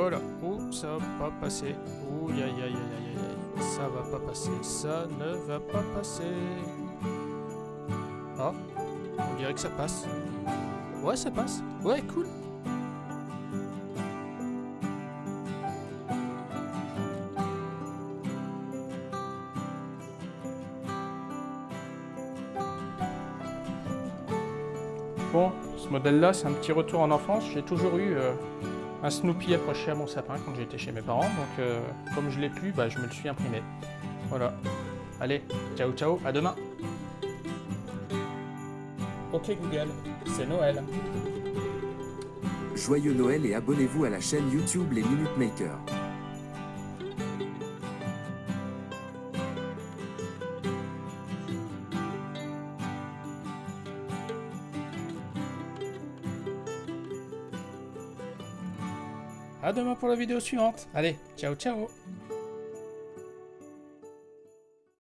Voilà. Oh, ça va pas passer? Oh, aïe, aïe, aïe, aïe, aïe. Ça va pas passer. Ça ne va pas passer. Ah, on dirait que ça passe. Ouais, ça passe. Ouais, cool. Bon, ce modèle-là, c'est un petit retour en enfance. J'ai toujours eu euh, un Snoopy accroché à mon sapin quand j'étais chez mes parents. Donc, euh, comme je l'ai plus, bah, je me le suis imprimé. Voilà. Allez, ciao ciao, à demain. Ok Google, c'est Noël. Joyeux Noël et abonnez-vous à la chaîne YouTube Les Minute Makers. À demain pour la vidéo suivante. Allez, ciao ciao